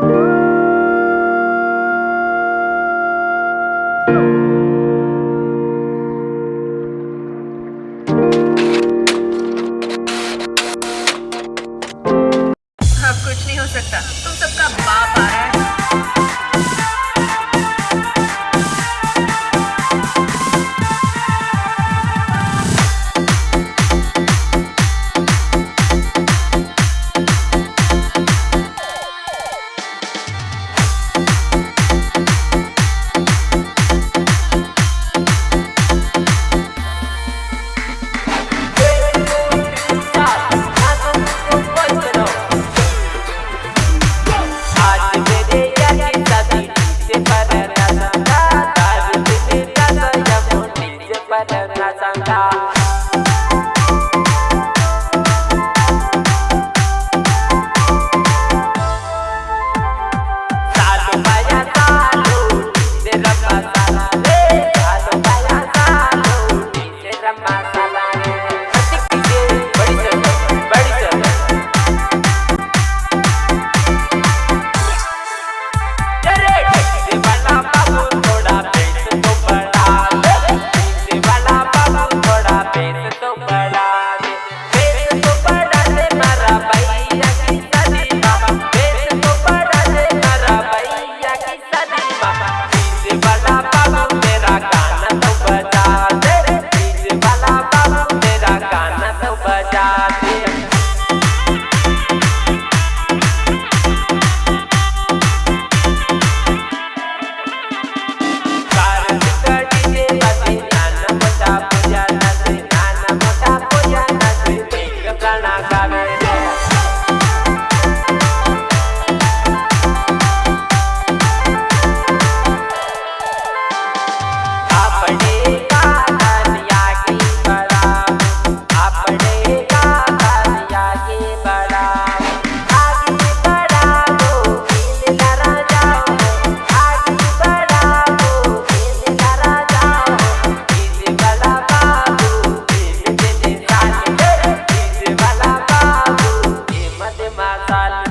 Thank you. them not and talk I.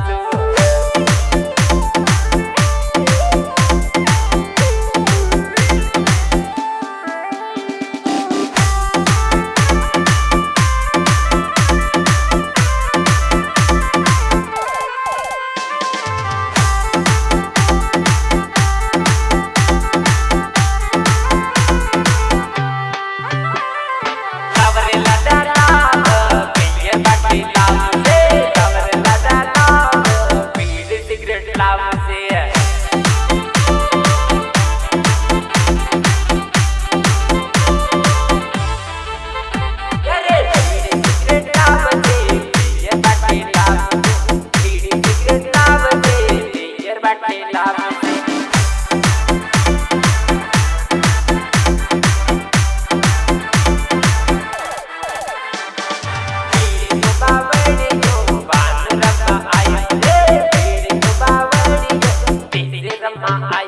I